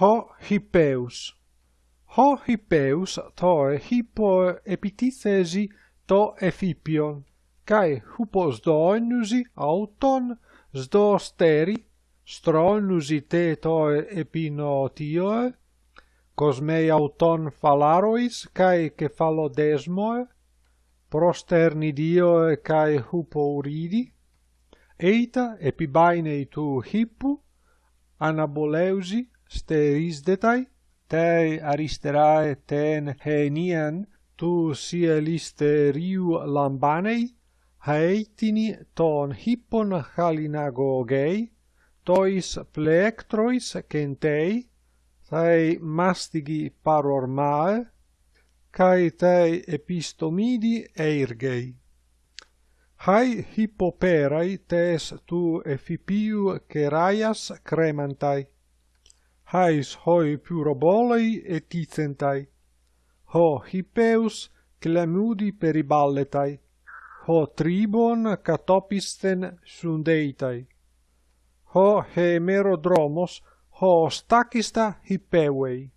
ho hippeus. Ho hippeus toe hypoepitithesi to ephipion, cae huposdoenusi auton sdosteri, stronusi te toe epinotioe, cosmei auton phalarois cae cephalodesmoe, prosternidioe cae hupouridi, eita epibainei tu hippu, anaboleusi, sterisdetai, te aristerae ten henian, tu sielisterio lambanei, haetini ton hippon halinagogei, tois plectrois centei, tai mastigi parormae, kai tai epistomidi eirgei. Hai hippoperai tes tu effipiu keraias cremantai hais hoi pyrobolei eticentai. Ho hippeus clamudi periballetai. Ho tribon catopisten sundeitai. Ho hemerodromos ho stakista hippeuei.